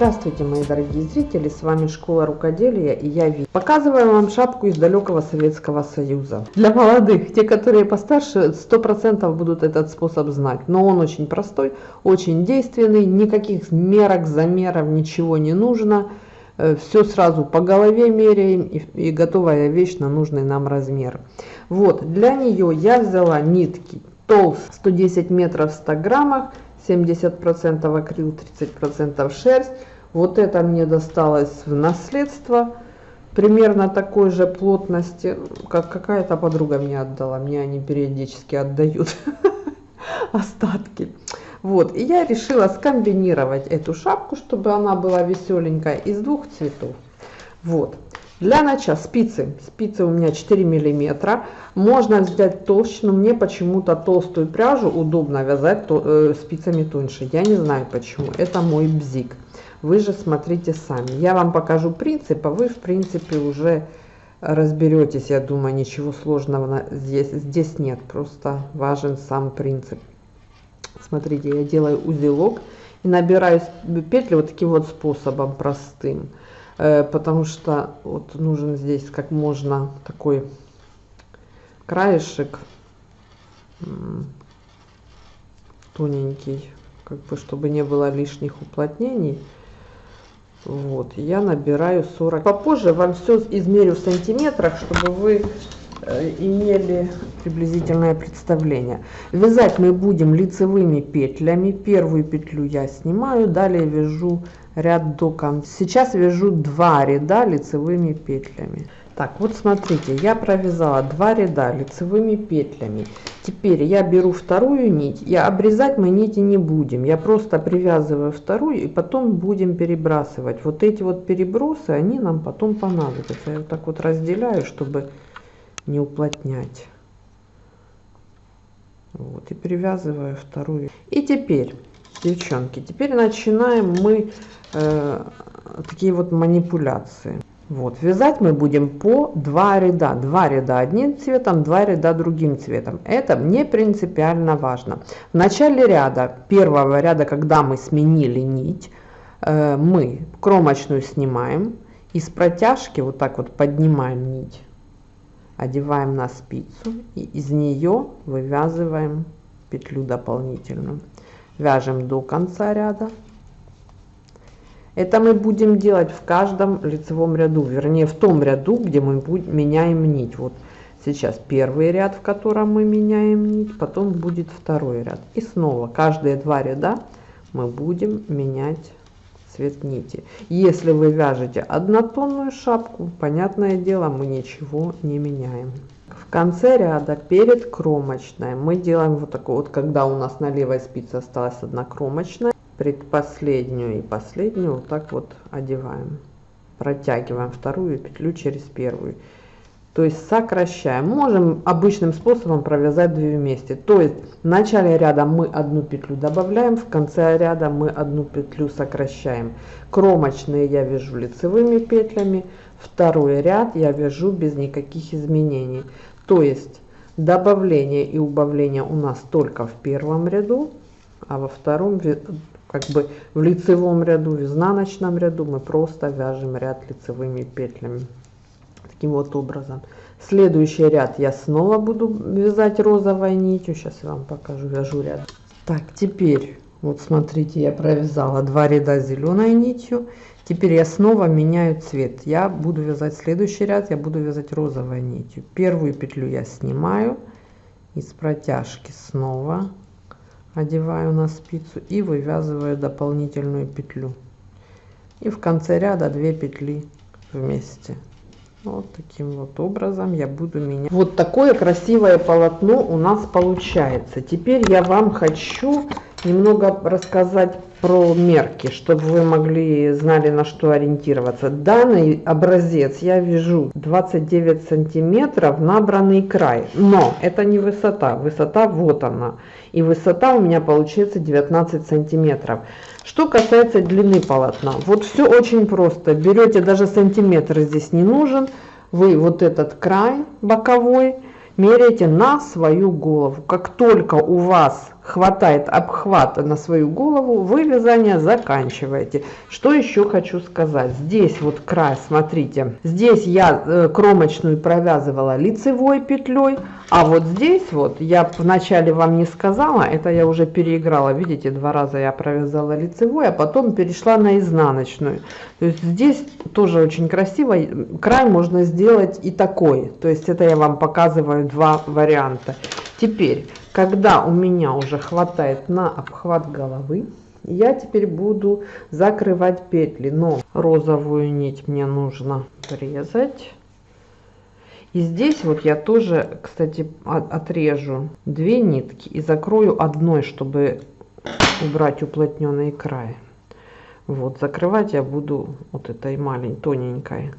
Здравствуйте, мои дорогие зрители, с вами Школа Рукоделия и я Ви. Показываю вам шапку из далекого Советского Союза. Для молодых, те, которые постарше, 100% будут этот способ знать. Но он очень простой, очень действенный, никаких мерок, замеров, ничего не нужно. Э, Все сразу по голове меряем и, и готовая вещь на нужный нам размер. Вот, для нее я взяла нитки толст 110 метров в 100 граммах 70% акрил, 30% шерсть. Вот это мне досталось в наследство примерно такой же плотности, как какая-то подруга мне отдала. Мне они периодически отдают остатки. Вот, и я решила скомбинировать эту шапку, чтобы она была веселенькая, из двух цветов. Вот. Для начала спицы. Спицы у меня 4 миллиметра. Можно взять толще, но мне почему-то толстую пряжу удобно вязать то, э, спицами тоньше. Я не знаю почему. Это мой бзик. Вы же смотрите сами. Я вам покажу принцип, а вы в принципе уже разберетесь. Я думаю, ничего сложного здесь, здесь нет. Просто важен сам принцип. Смотрите, я делаю узелок и набираю петли вот таким вот способом простым потому что вот нужен здесь как можно такой краешек тоненький, как бы чтобы не было лишних уплотнений. Вот, я набираю 40. Попозже вам все измерю в сантиметрах, чтобы вы э, имели приблизительное представление. Вязать мы будем лицевыми петлями. Первую петлю я снимаю, далее вяжу ряд до конца. Сейчас вяжу два ряда лицевыми петлями. Так, вот смотрите, я провязала два ряда лицевыми петлями. Теперь я беру вторую нить, и обрезать мы нити не будем. Я просто привязываю вторую, и потом будем перебрасывать. Вот эти вот перебросы, они нам потом понадобятся. Я вот так вот разделяю, чтобы не уплотнять. Вот, и привязываю вторую. И теперь, девчонки, теперь начинаем мы э, такие вот манипуляции. Вот, вязать мы будем по два ряда. Два ряда одним цветом, два ряда другим цветом. Это не принципиально важно. В начале ряда, первого ряда, когда мы сменили нить, э, мы кромочную снимаем. И с протяжки вот так вот поднимаем нить, одеваем на спицу и из нее вывязываем петлю дополнительную. Вяжем до конца ряда это мы будем делать в каждом лицевом ряду, вернее в том ряду, где мы меняем нить. Вот сейчас первый ряд, в котором мы меняем нить, потом будет второй ряд. И снова каждые два ряда мы будем менять цвет нити. Если вы вяжете однотонную шапку, понятное дело, мы ничего не меняем. В конце ряда перед кромочной. Мы делаем вот такой вот, когда у нас на левой спице осталась одна кромочная, предпоследнюю и последнюю вот так вот одеваем. Протягиваем вторую петлю через первую. То есть сокращаем. Можем обычным способом провязать две вместе. То есть в начале ряда мы одну петлю добавляем в конце ряда мы одну петлю сокращаем. Кромочные я вяжу лицевыми петлями второй ряд я вяжу без никаких изменений то есть добавление и убавление у нас только в первом ряду а во втором как бы в лицевом ряду, в изнаночном ряду мы просто вяжем ряд лицевыми петлями. Таким вот образом. Следующий ряд я снова буду вязать розовой нитью. Сейчас я вам покажу, вяжу ряд. Так, теперь, вот смотрите, я провязала два ряда зеленой нитью. Теперь я снова меняю цвет. Я буду вязать следующий ряд, я буду вязать розовой нитью. Первую петлю я снимаю из протяжки снова одеваю на спицу и вывязываю дополнительную петлю и в конце ряда 2 петли вместе вот таким вот образом я буду менять вот такое красивое полотно у нас получается теперь я вам хочу немного рассказать про мерки, чтобы вы могли знали на что ориентироваться. Данный образец я вяжу 29 сантиметров набранный край, но это не высота, высота вот она. И высота у меня получается 19 сантиметров. Что касается длины полотна, вот все очень просто. Берете даже сантиметр здесь не нужен, вы вот этот край боковой меряете на свою голову. Как только у вас хватает обхвата на свою голову, вы вязание заканчиваете. Что еще хочу сказать. Здесь вот край, смотрите, здесь я э, кромочную провязывала лицевой петлей, а вот здесь вот, я вначале вам не сказала, это я уже переиграла, видите, два раза я провязала лицевой, а потом перешла на изнаночную. То есть здесь тоже очень красиво, край можно сделать и такой, то есть это я вам показываю два варианта. Теперь когда у меня уже хватает на обхват головы, я теперь буду закрывать петли, но розовую нить мне нужно врезать. И здесь вот я тоже, кстати, отрежу две нитки и закрою одной, чтобы убрать уплотненный край. Вот, закрывать я буду вот этой маленькой, тоненькой.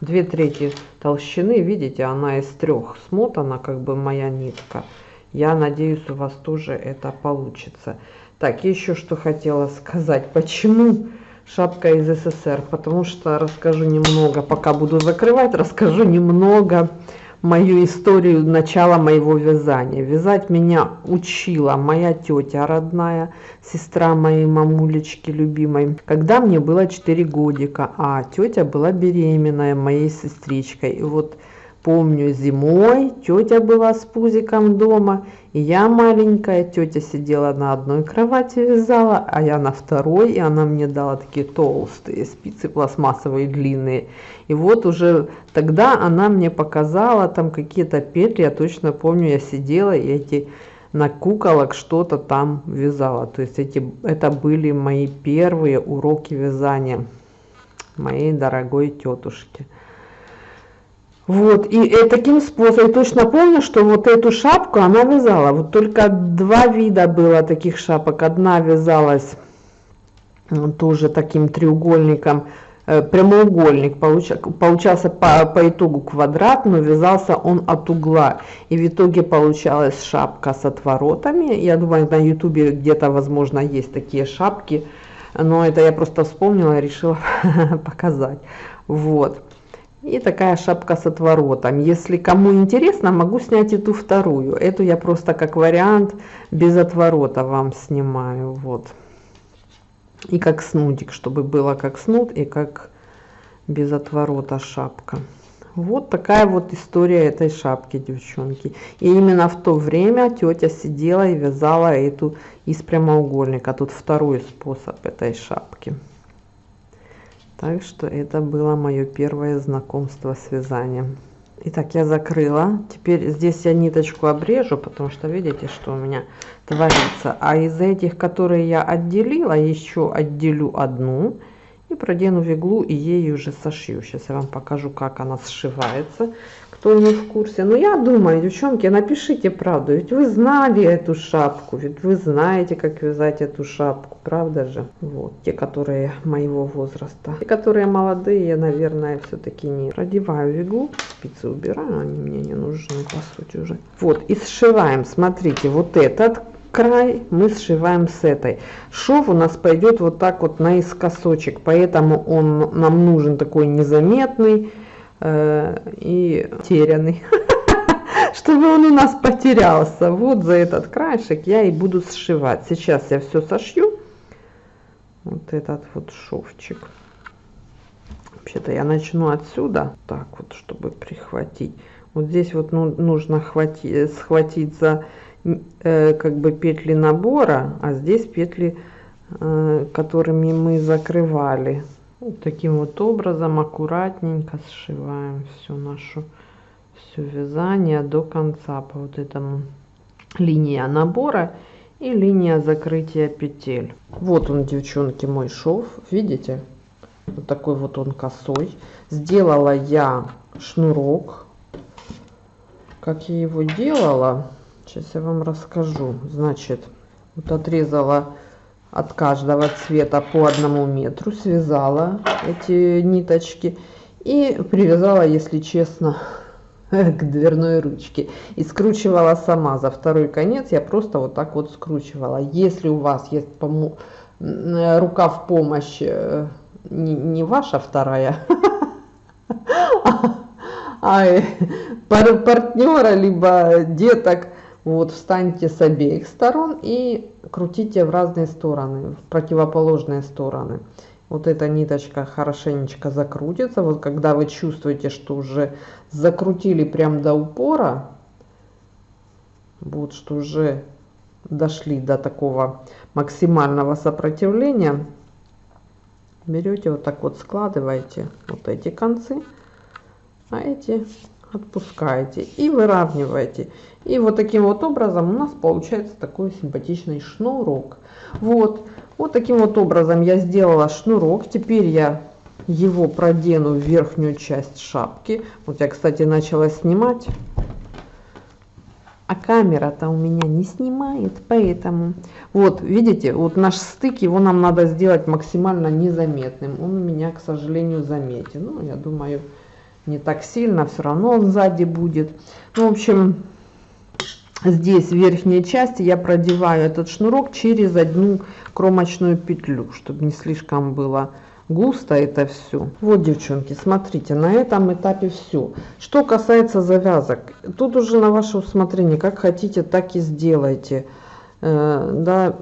Две трети толщины, видите, она из трех смотана, как бы моя нитка. Я надеюсь, у вас тоже это получится. Так, еще что хотела сказать. Почему шапка из СССР? Потому что расскажу немного, пока буду закрывать, расскажу немного мою историю начала моего вязания. Вязать меня учила моя тетя родная, сестра моей мамулечки любимой, когда мне было 4 годика, а тетя была беременная моей сестричкой. И вот Помню, зимой тетя была с пузиком дома, я маленькая, тетя сидела на одной кровати вязала, а я на второй, и она мне дала такие толстые спицы пластмассовые длинные. И вот уже тогда она мне показала там какие-то петли, я точно помню, я сидела и эти на куколок что-то там вязала. То есть эти, это были мои первые уроки вязания моей дорогой тетушки. Вот, и, и таким способом, точно помню, что вот эту шапку она вязала, вот только два вида было таких шапок, одна вязалась тоже таким треугольником, э, прямоугольник получа, получался по, по итогу квадрат, но вязался он от угла. И в итоге получалась шапка с отворотами. Я думаю, на ютубе где-то, возможно, есть такие шапки, но это я просто вспомнила и решила показать. Вот. И такая шапка с отворотом. Если кому интересно, могу снять эту вторую. Эту я просто как вариант без отворота вам снимаю. Вот. И как снудик, чтобы было как снуд и как без отворота шапка. Вот такая вот история этой шапки, девчонки. И именно в то время тетя сидела и вязала эту из прямоугольника. Тут второй способ этой шапки. Так что это было мое первое знакомство с вязанием. Итак, я закрыла. Теперь здесь я ниточку обрежу, потому что видите, что у меня творится. А из этих, которые я отделила, еще отделю одну и продену в иглу и ей уже сошью. Сейчас я вам покажу, как она сшивается кто не в курсе. Но я думаю, девчонки, напишите правду, ведь вы знали эту шапку, ведь вы знаете, как вязать эту шапку, правда же? Вот, те, которые моего возраста. Те, которые молодые, наверное, все-таки не. Продеваю в иглу, спицы убираю, они мне не нужны, по сути, уже. Вот, и сшиваем, смотрите, вот этот край мы сшиваем с этой. Шов у нас пойдет вот так вот наискосочек, поэтому он нам нужен такой незаметный, и терянный, чтобы он у нас потерялся. Вот за этот краешек я и буду сшивать. Сейчас я все сошью. Вот этот вот шовчик. Вообще-то я начну отсюда, так вот, чтобы прихватить. Вот здесь вот ну, нужно хватить, схватить за э, как бы петли набора, а здесь петли, э, которыми мы закрывали вот таким вот образом аккуратненько сшиваем всю нашу все вязание до конца по вот этому линия набора и линия закрытия петель. Вот он девчонки мой шов видите? Вот такой вот он косой. Сделала я шнурок. Как я его делала? Сейчас я вам расскажу. Значит вот отрезала от каждого цвета по одному метру связала эти ниточки и привязала если честно к дверной ручке. И скручивала сама. За второй конец я просто вот так вот скручивала. Если у вас есть рука в помощь э, не, не ваша вторая а, а партнера либо деток Вот, встаньте с обеих сторон и крутите в разные стороны, в противоположные стороны. Вот эта ниточка хорошенечко закрутится. Вот когда вы чувствуете, что уже закрутили прям до упора, вот что уже дошли до такого максимального сопротивления, берете вот так вот складываете вот эти концы, а эти отпускаете и выравниваете. И вот таким вот образом у нас получается такой симпатичный шнурок. Вот, вот таким вот образом я сделала шнурок. Теперь я его продену в верхнюю часть шапки. Вот я, кстати, начала снимать. А камера-то у меня не снимает, поэтому... Вот, видите, вот наш стык, его нам надо сделать максимально незаметным. Он у меня, к сожалению, заметен. Ну, я думаю, не так сильно, все равно он сзади будет. Ну, в общем, здесь в верхней части я продеваю этот шнурок через одну кромочную петлю, чтобы не слишком было густо это все. Вот, девчонки, смотрите, на этом этапе все. Что касается завязок, тут уже на ваше усмотрение, как хотите, так и сделайте. Э, да,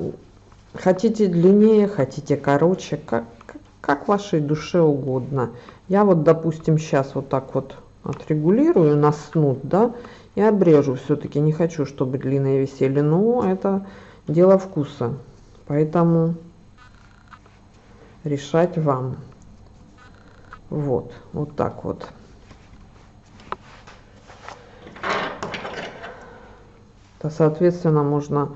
хотите длиннее, хотите короче, как, как вашей душе угодно. Я вот, допустим, сейчас вот так вот отрегулирую на снуд, да, и обрежу все-таки. Не хочу, чтобы длинные висели, но это дело вкуса. Поэтому решать вам. Вот, вот так вот. То, соответственно, можно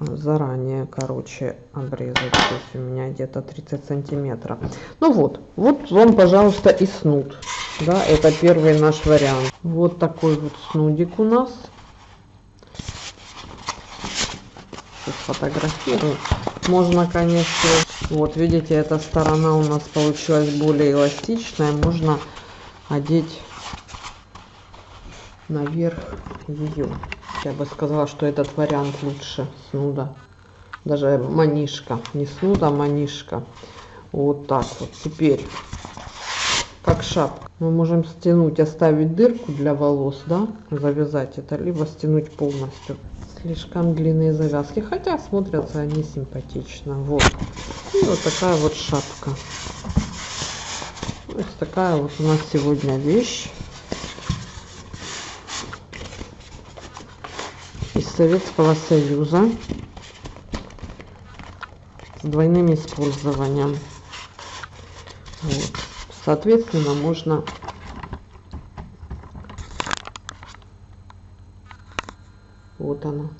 заранее, короче, обрезать. Здесь у меня где-то 30 сантиметров. Ну вот, вот вам, пожалуйста, и снуд. Да, это первый наш вариант. Вот такой вот снудик у нас. Сфотографирую. Можно, конечно, вот видите, эта сторона у нас получилась более эластичная. Можно одеть наверх ее. Я бы сказала, что этот вариант лучше снуда. Даже манишка. Не снуда, а манишка. Вот так вот. Теперь, как шапка. Мы можем стянуть, оставить дырку для волос, да, завязать это, либо стянуть полностью. Слишком длинные завязки, хотя смотрятся они симпатично. Вот. И вот такая вот шапка. Вот такая вот у нас сегодня вещь. Советского Союза с двойным использованием. Вот. Соответственно, можно вот она